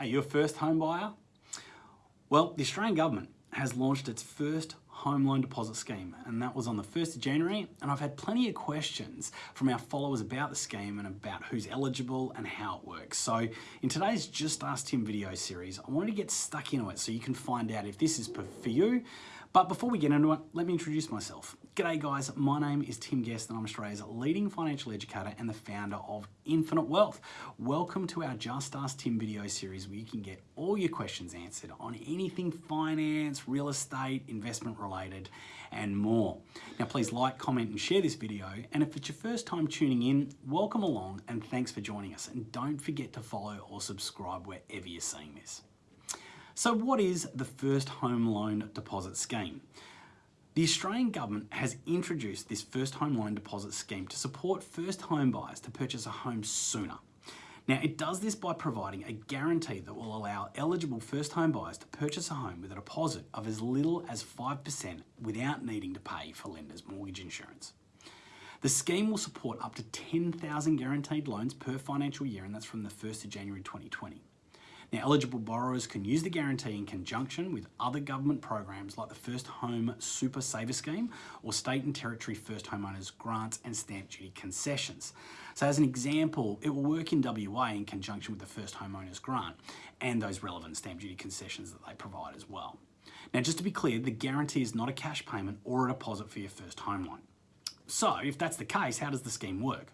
Are you a first home buyer? Well, the Australian government has launched its first home loan deposit scheme and that was on the 1st of January and I've had plenty of questions from our followers about the scheme and about who's eligible and how it works. So in today's Just Ask Tim video series, I wanted to get stuck into it so you can find out if this is for you but before we get into it, let me introduce myself. G'day guys, my name is Tim Guest and I'm Australia's leading financial educator and the founder of Infinite Wealth. Welcome to our Just Ask Tim video series where you can get all your questions answered on anything finance, real estate, investment related and more. Now please like, comment and share this video and if it's your first time tuning in, welcome along and thanks for joining us and don't forget to follow or subscribe wherever you're seeing this. So what is the first home loan deposit scheme? The Australian government has introduced this first home loan deposit scheme to support first home buyers to purchase a home sooner. Now it does this by providing a guarantee that will allow eligible first home buyers to purchase a home with a deposit of as little as 5% without needing to pay for lender's mortgage insurance. The scheme will support up to 10,000 guaranteed loans per financial year and that's from the 1st of January 2020. Now, eligible borrowers can use the guarantee in conjunction with other government programs like the First Home Super Saver Scheme or state and territory first homeowners grants and stamp duty concessions. So as an example, it will work in WA in conjunction with the First Homeowners Grant and those relevant stamp duty concessions that they provide as well. Now, just to be clear, the guarantee is not a cash payment or a deposit for your first home loan. So if that's the case, how does the scheme work?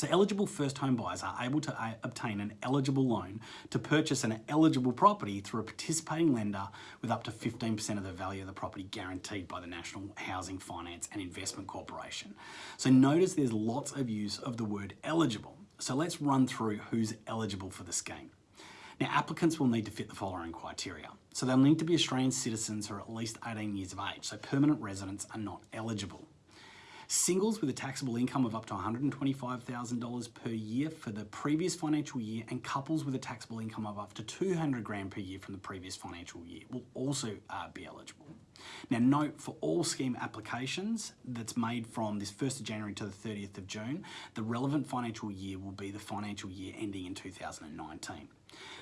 So eligible first home buyers are able to uh, obtain an eligible loan to purchase an eligible property through a participating lender with up to 15% of the value of the property guaranteed by the National Housing Finance and Investment Corporation. So notice there's lots of use of the word eligible. So let's run through who's eligible for the scheme. Now applicants will need to fit the following criteria. So they'll need to be Australian citizens are at least 18 years of age, so permanent residents are not eligible. Singles with a taxable income of up to $125,000 per year for the previous financial year and couples with a taxable income of up to 200 grand per year from the previous financial year will also uh, be eligible. Now note for all scheme applications that's made from this 1st of January to the 30th of June, the relevant financial year will be the financial year ending in 2019.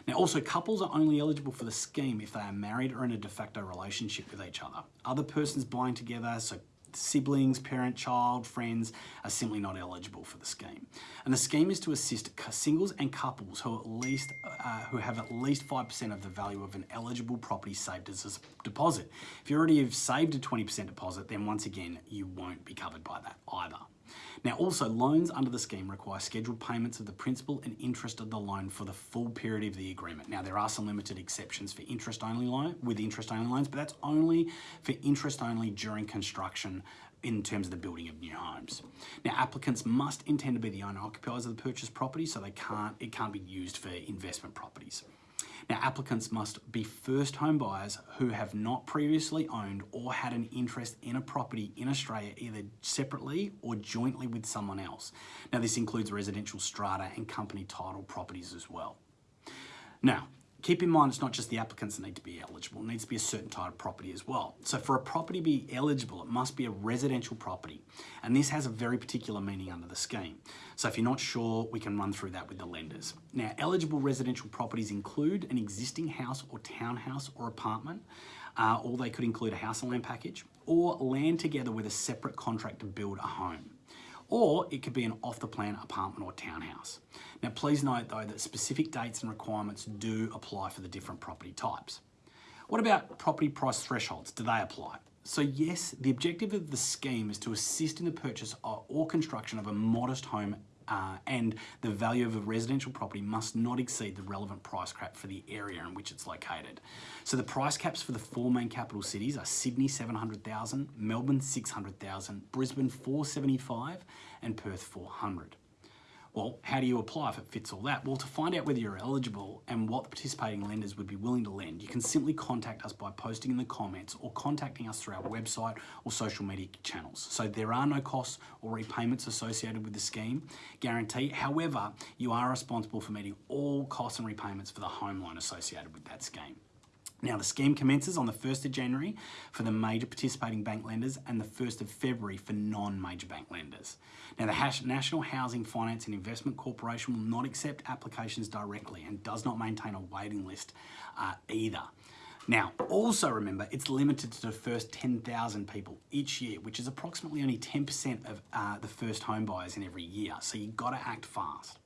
Now also couples are only eligible for the scheme if they are married or in a de facto relationship with each other. Other persons buying together, so siblings, parent, child, friends are simply not eligible for the scheme. And the scheme is to assist singles and couples who at least uh, who have at least 5% of the value of an eligible property saved as a deposit. If you already have saved a 20% deposit, then once again, you won't be covered by that either. Now also loans under the scheme require scheduled payments of the principal and interest of the loan for the full period of the agreement. Now there are some limited exceptions for interest only loan with interest only loans, but that's only for interest only during construction in terms of the building of new homes. Now applicants must intend to be the owner occupiers of the purchased property so they can't it can't be used for investment properties. Now applicants must be first home buyers who have not previously owned or had an interest in a property in Australia either separately or jointly with someone else. Now this includes residential strata and company title properties as well. Now, Keep in mind, it's not just the applicants that need to be eligible. It needs to be a certain type of property as well. So for a property to be eligible, it must be a residential property. And this has a very particular meaning under the scheme. So if you're not sure, we can run through that with the lenders. Now, eligible residential properties include an existing house or townhouse or apartment, uh, or they could include a house and land package, or land together with a separate contract to build a home or it could be an off-the-plan apartment or townhouse. Now please note though that specific dates and requirements do apply for the different property types. What about property price thresholds? Do they apply? So yes, the objective of the scheme is to assist in the purchase or construction of a modest home uh, and the value of a residential property must not exceed the relevant price cap for the area in which it's located. So the price caps for the four main capital cities are Sydney 700,000, Melbourne 600,000, Brisbane 475 and Perth 400. Well, how do you apply if it fits all that? Well, to find out whether you're eligible and what the participating lenders would be willing to lend, you can simply contact us by posting in the comments or contacting us through our website or social media channels. So there are no costs or repayments associated with the scheme guarantee. However, you are responsible for meeting all costs and repayments for the home loan associated with that scheme. Now, the scheme commences on the 1st of January for the major participating bank lenders and the 1st of February for non-major bank lenders. Now, the National Housing Finance and Investment Corporation will not accept applications directly and does not maintain a waiting list uh, either. Now, also remember, it's limited to the first 10,000 people each year, which is approximately only 10% of uh, the first home buyers in every year. So you've got to act fast.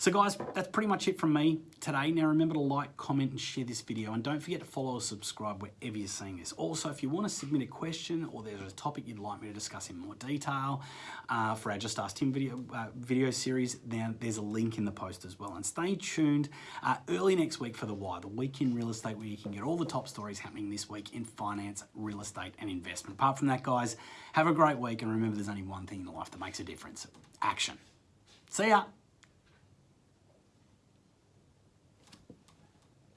So guys, that's pretty much it from me today. Now remember to like, comment and share this video and don't forget to follow or subscribe wherever you're seeing this. Also, if you want to submit a question or there's a topic you'd like me to discuss in more detail uh, for our Just Ask Tim video, uh, video series, then there's a link in the post as well. And stay tuned uh, early next week for The Why, the week in real estate where you can get all the top stories happening this week in finance, real estate and investment. Apart from that, guys, have a great week and remember there's only one thing in life that makes a difference, action. See ya.